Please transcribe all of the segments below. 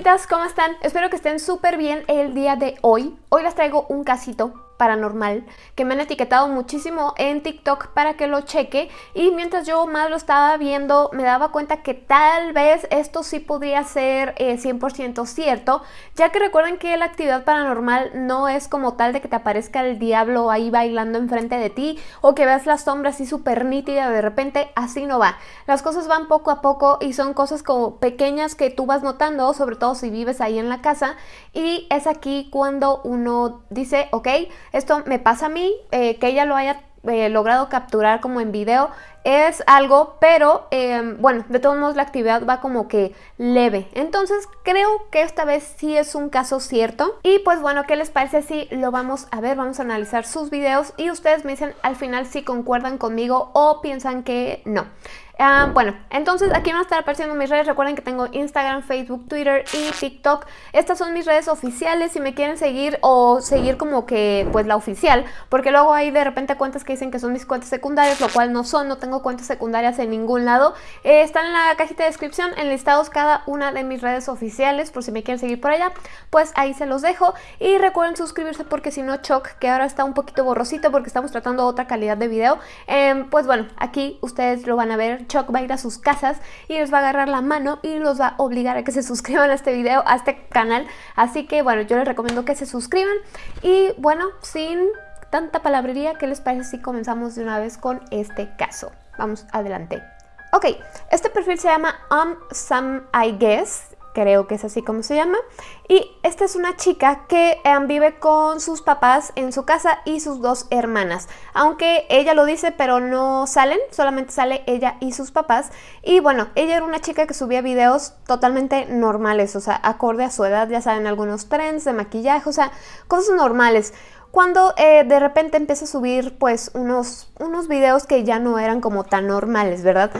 palomitas, ¿cómo están? Espero que estén súper bien el día de hoy. Hoy les traigo un casito paranormal que me han etiquetado muchísimo en TikTok para que lo cheque y mientras yo más lo estaba viendo me daba cuenta que tal vez esto sí podría ser 100% eh, cierto ya que recuerden que la actividad paranormal no es como tal de que te aparezca el diablo ahí bailando enfrente de ti o que veas la sombra así súper nítida de repente, así no va. Las cosas van poco a poco y son cosas como pequeñas que tú vas notando, sobre todo si vives ahí en la casa y es aquí cuando uno dice, ok, esto me pasa a mí, eh, que ella lo haya eh, logrado capturar como en video es algo, pero em, bueno, de todos modos la actividad va como que leve. Entonces creo que esta vez sí es un caso cierto. Y pues bueno, ¿qué les parece si lo vamos a ver? Vamos a analizar sus videos y ustedes me dicen al final si concuerdan conmigo o piensan que no. Ah, bueno, entonces aquí van a estar apareciendo mis redes. Recuerden que tengo Instagram, Facebook, Twitter y TikTok. Estas son mis redes oficiales si me quieren seguir o seguir como que pues la oficial. Porque luego hay de repente cuentas que dicen que son mis cuentas secundarias, lo cual no son. No tengo cuentas secundarias en ningún lado. Eh, están en la cajita de descripción enlistados cada una de mis redes oficiales por si me quieren seguir por allá. Pues ahí se los dejo. Y recuerden suscribirse porque si no Choc, que ahora está un poquito borrosito porque estamos tratando otra calidad de video. Em, pues bueno, aquí ustedes lo van a ver Chuck va a ir a sus casas y les va a agarrar la mano y los va a obligar a que se suscriban a este video, a este canal. Así que bueno, yo les recomiendo que se suscriban y bueno, sin tanta palabrería, ¿qué les parece si comenzamos de una vez con este caso? Vamos adelante. Ok, este perfil se llama Um Some I Guess creo que es así como se llama. Y esta es una chica que em, vive con sus papás en su casa y sus dos hermanas. Aunque ella lo dice, pero no salen, solamente sale ella y sus papás. Y bueno, ella era una chica que subía videos totalmente normales, o sea, acorde a su edad, ya saben, algunos trends de maquillaje, o sea, cosas normales cuando eh, de repente empieza a subir pues unos, unos videos que ya no eran como tan normales, ¿verdad?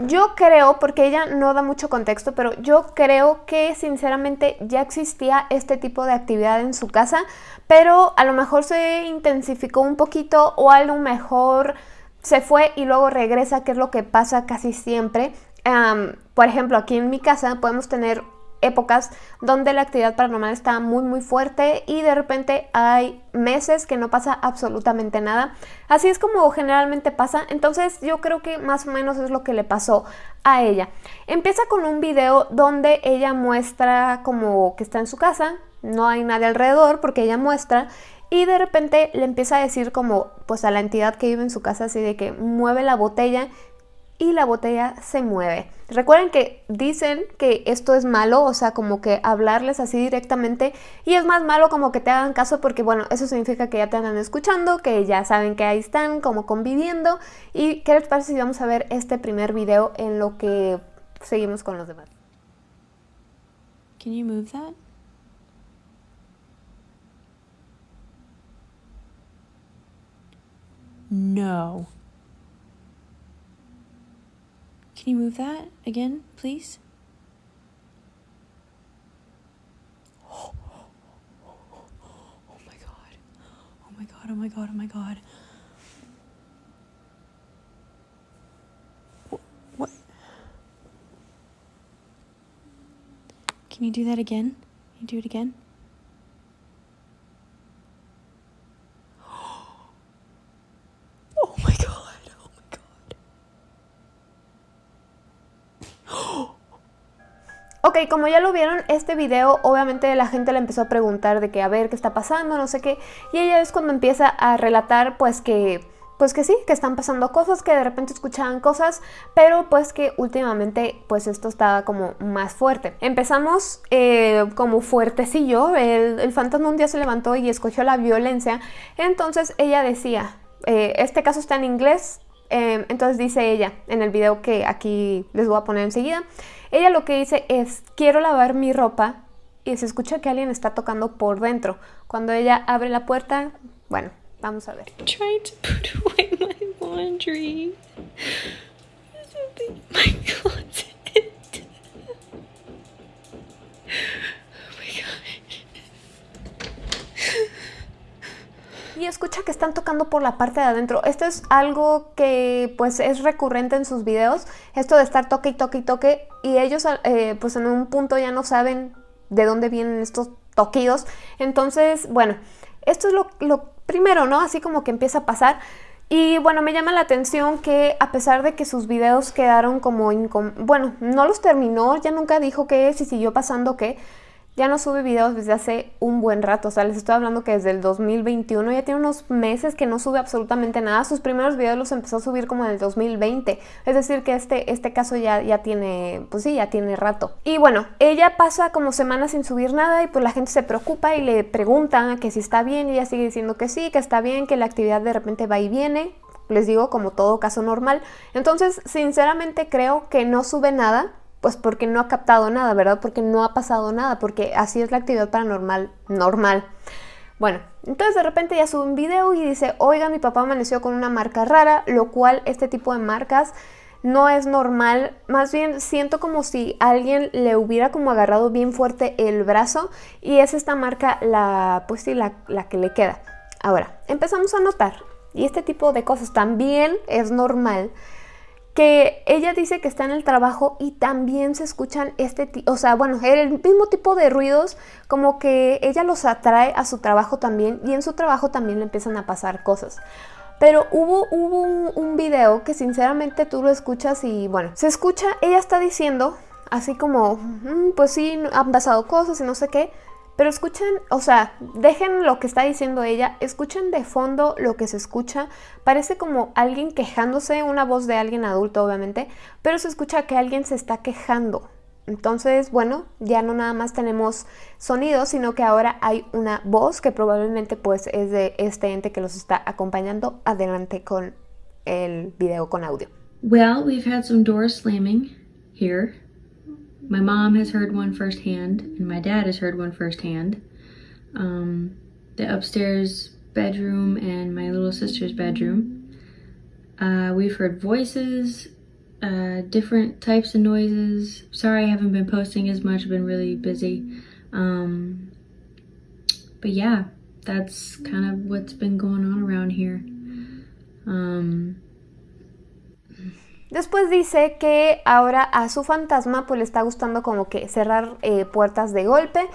Yo creo, porque ella no da mucho contexto, pero yo creo que sinceramente ya existía este tipo de actividad en su casa, pero a lo mejor se intensificó un poquito o a lo mejor se fue y luego regresa, que es lo que pasa casi siempre. por ejemplo, aquí en mi casa podemos tener épocas donde la actividad paranormal está muy muy fuerte y de repente hay meses que no pasa absolutamente nada. Así es como generalmente pasa, entonces yo creo que más o menos es lo que le pasó a ella. Empieza con un video donde ella muestra como que está en su casa, no hay nadie alrededor porque ella muestra y de repente le empieza a decir como pues a la entidad que vive en su casa así de que mueve la botella y la botella se mueve. Recuerden que dicen que esto es malo, o sea, como que hablarles así directamente y es más malo como que te hagan caso porque, bueno, eso significa que ya te andan escuchando, que ya saben que ahí están como conviviendo y ¿qué les parece si vamos a ver este primer video en lo que seguimos con los demás? Can you move that? No. Can you move that again, please? Oh, my god. Oh my god, oh my god, oh my god. What? Can you do that again? Can you do it again? Como ya lo vieron, este video obviamente la gente le empezó a preguntar de que a ver qué está pasando, no sé qué, y ella es cuando empieza a relatar pues que pues que sí, que están pasando cosas, que de repente escuchaban cosas, pero pues que últimamente pues esto estaba como más fuerte. Empezamos eh, como fuertecillo, el, el fantasma un día se levantó y escogió la violencia, entonces ella decía, eh, este caso está en inglés, eh, entonces dice ella en el video que aquí les voy a poner enseguida, ella lo que dice es, quiero lavar mi ropa y se escucha que alguien está tocando por dentro. Cuando ella abre la puerta, bueno, vamos a ver. My closet. Oh my god. Y escucha que están tocando por la parte de adentro. Esto es algo que pues es recurrente en sus videos, esto de estar toque y toque y toque y ellos eh, pues en un punto ya no saben de dónde vienen estos toquidos. Entonces, bueno, esto es lo, primero, ¿no? Así como que empieza a pasar. Y bueno, me llama la atención que a pesar de que sus videos quedaron como... Bueno, no los terminó, ya nunca dijo qué, si siguió pasando qué, ya no sube videos desde hace un buen rato, o sea, les estoy hablando que desde el 2021 ya tiene unos meses que no sube absolutamente nada, sus primeros videos los empezó a subir como en el 2020, es decir que este, este caso ya, ya tiene, pues sí, ya tiene rato. Y bueno, ella pasa como semanas sin subir nada y pues la gente se preocupa y le pregunta que si está bien y ella sigue diciendo que sí, que está bien, que la actividad de repente va y viene, les digo como todo caso normal. Entonces, sinceramente creo que no sube nada, pues porque no ha captado nada, ¿verdad? Porque no ha pasado nada, porque así es la actividad paranormal normal. Bueno, entonces de repente ya sube un video y dice, oiga, mi papá amaneció con una marca rara, lo cual este tipo de marcas no es normal, más bien siento como si alguien le hubiera como agarrado bien fuerte el brazo y es esta marca la, pues sí, la, la que le queda. Ahora, empezamos a notar, y este tipo de cosas también es normal, que ella dice que está en el trabajo y también se escuchan este o sea, bueno, el mismo tipo de ruidos, como que ella los atrae a su trabajo también y en su trabajo también le empiezan a pasar cosas. Pero hubo, hubo un, un video que sinceramente tú lo escuchas y bueno, se escucha, ella está diciendo así como, mm, pues sí, han pasado cosas y no sé qué, pero escuchen, o sea, dejen lo que está diciendo ella, escuchen de fondo lo que se escucha. Parece como alguien quejándose, una voz de alguien adulto obviamente, pero se escucha que alguien se está quejando. Entonces, bueno, ya no nada más tenemos sonidos, sino que ahora hay una voz que probablemente pues es de este ente que los está acompañando. Adelante con el video con audio. Well, we've had some doors slamming here. My mom has heard one firsthand, and my dad has heard one firsthand. Um, the upstairs bedroom and my little sister's bedroom. Uh, we've heard voices, uh, different types of noises. Sorry I haven't been posting as much, I've been really busy. Um, but yeah, that's kind of what's been going on around here. Um, Después dice que ahora a su fantasma pues le está gustando como que cerrar eh, puertas de golpe.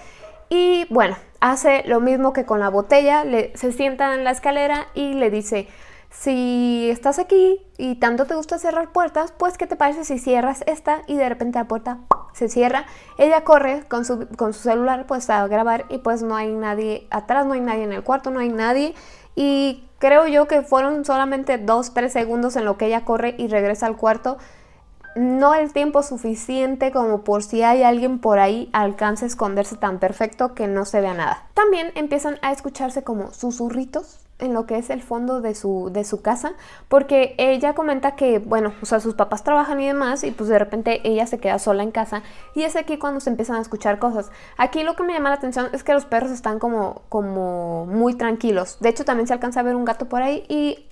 Y bueno, hace lo mismo que con la botella, le, se sienta en la escalera y le dice, si estás aquí y tanto te gusta cerrar puertas, pues ¿qué te parece si cierras esta y de repente la puerta se cierra? Ella corre con su, con su celular pues a grabar y pues no hay nadie atrás, no hay nadie en el cuarto, no hay nadie. Y creo yo que fueron solamente 2-3 segundos en lo que ella corre y regresa al cuarto. No el tiempo suficiente como por si hay alguien por ahí alcance a esconderse tan perfecto que no se vea nada. También empiezan a escucharse como susurritos en lo que es el fondo de su, de su casa, porque ella comenta que, bueno, o sea, sus papás trabajan y demás, y pues de repente ella se queda sola en casa, y es aquí cuando se empiezan a escuchar cosas. Aquí lo que me llama la atención es que los perros están como, como muy tranquilos. De hecho, también se alcanza a ver un gato por ahí, y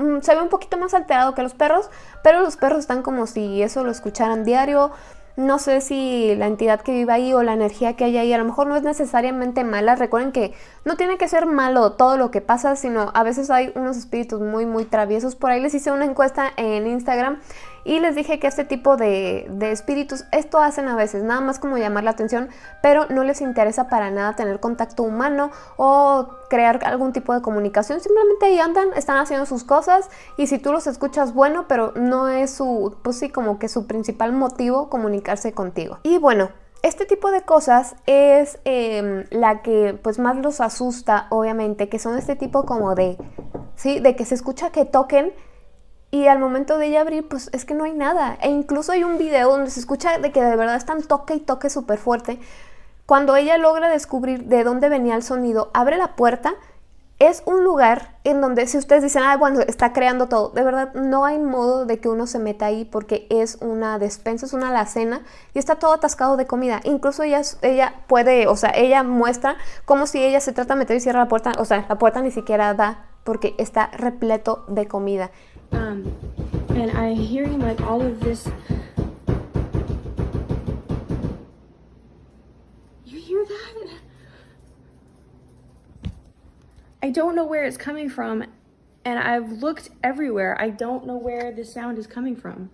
mm, se ve un poquito más alterado que los perros, pero los perros están como si eso lo escucharan diario, no sé si la entidad que vive ahí o la energía que hay ahí a lo mejor no es necesariamente mala. Recuerden que no tiene que ser malo todo lo que pasa, sino a veces hay unos espíritus muy, muy traviesos. Por ahí les hice una encuesta en Instagram y les dije que este tipo de, espíritus, esto hacen a veces, nada más como llamar la atención, pero no les interesa para nada tener contacto humano o crear algún tipo de comunicación, simplemente ahí andan, están haciendo sus cosas y si tú los escuchas, bueno, pero no es su, pues sí, como que su principal motivo comunicarse contigo. Y bueno, este tipo de cosas es em, la que pues más los asusta, obviamente, que son este tipo como de, ¿sí? De que se escucha que toquen y al momento de ella abrir, pues es que no hay nada. E incluso hay un video donde se escucha de que de verdad están toque y toque súper fuerte. Cuando ella logra descubrir de dónde venía el sonido, abre la puerta. Es un lugar en donde si ustedes dicen, ah, bueno, está creando todo, de verdad no hay modo de que uno se meta ahí porque es una despensa, es una alacena y está todo atascado de comida. Incluso ella, ella puede, o sea, ella muestra como si ella se trata de meter y cierra la puerta, o sea, la puerta ni siquiera da porque está repleto de comida. Um, and I'm hearing like all of this. You hear that? I don't know where it's coming from, and I've looked everywhere. I don't know where the sound is coming from.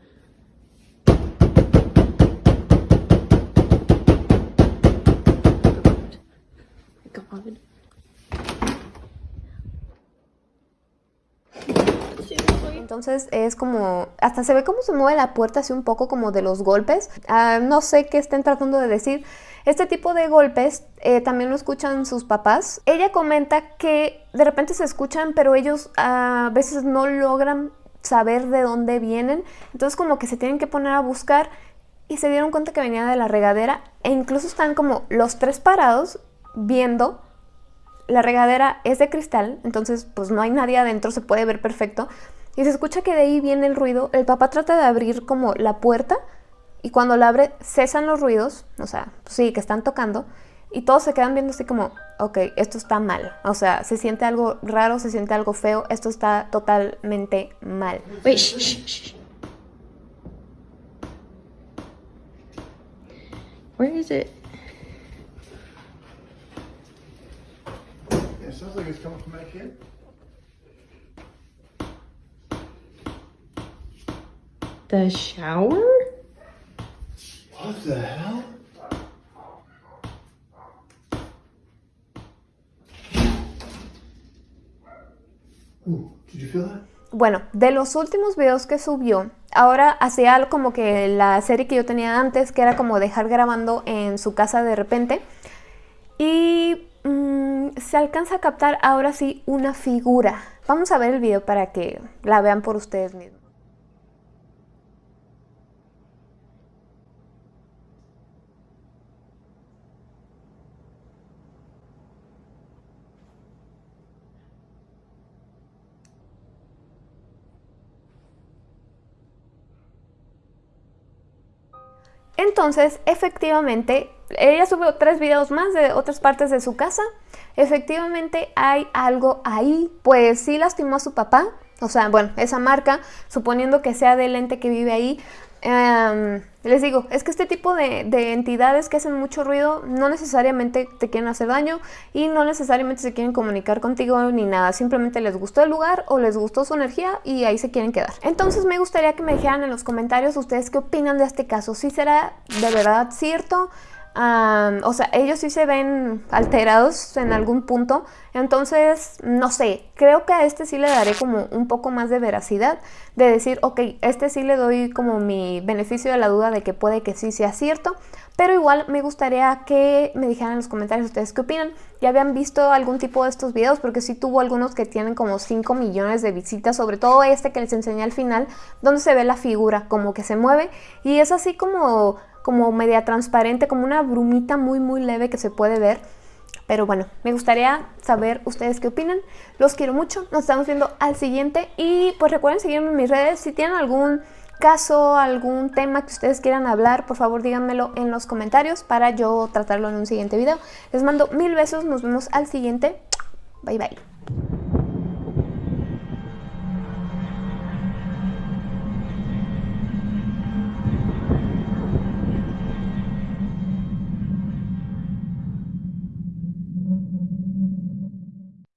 Entonces es como, hasta se ve cómo se mueve la puerta así un poco como de los golpes. Ah, no sé qué estén tratando de decir. Este tipo de golpes eh, también lo escuchan sus papás. Ella comenta que de repente se escuchan, pero ellos a veces no logran saber de dónde vienen. Entonces como que se tienen que poner a buscar y se dieron cuenta que venía de la regadera e incluso están como los tres parados viendo. La regadera es de cristal, entonces pues no hay nadie adentro, se puede ver perfecto. Y se escucha que de ahí viene el ruido. El papá trata de abrir como la puerta y cuando la abre cesan los ruidos, o sea, sí, que están tocando. Y todos se quedan viendo así como, ok, esto está mal. O sea, se siente algo raro, se siente algo feo. Esto está totalmente mal. Wait, shh, shh, shh. Where is it? It sounds like it's coming from back here. The shower? What the hell? Ooh, did you feel that? Bueno, de los últimos videos que subió, ahora hacía algo como que la serie que yo tenía antes, que era como dejar grabando en su casa de repente. Y mm, se alcanza a captar ahora sí una figura. Vamos a ver el video para que la vean por ustedes mismos. Entonces, efectivamente, ella subió tres videos más de otras partes de su casa. Efectivamente hay algo ahí, pues sí lastimó a su papá. O sea, bueno, esa marca, suponiendo que sea del ente que vive ahí, Em, les digo, es que este tipo de, de, entidades que hacen mucho ruido no necesariamente te quieren hacer daño y no necesariamente se quieren comunicar contigo ni nada, simplemente les gustó el lugar o les gustó su energía y ahí se quieren quedar. Entonces me gustaría que me dijeran en los comentarios ustedes qué opinan de este caso, si será de verdad cierto, o sea, ellos sí se ven alterados en algún punto, entonces, no sé, creo que a este sí le daré como un poco más de veracidad, de decir, ok, este sí le doy como mi beneficio de la duda de que puede que sí sea cierto, pero igual me gustaría que me dijeran en los comentarios ustedes qué opinan. ¿Ya habían visto algún tipo de estos videos? Porque sí tuvo algunos que tienen como 5 millones de visitas, sobre todo este que les enseñé al final, donde se ve la figura como que se mueve y es así como como media transparente, como una brumita muy muy leve que se puede ver. Pero bueno, me gustaría saber ustedes qué opinan. Los quiero mucho, nos estamos viendo al siguiente. Y pues recuerden seguirme en mis redes. Si tienen algún caso, algún tema que ustedes quieran hablar, por favor díganmelo en los comentarios para yo tratarlo en un siguiente video. Les mando mil besos, nos vemos al siguiente. Bye bye.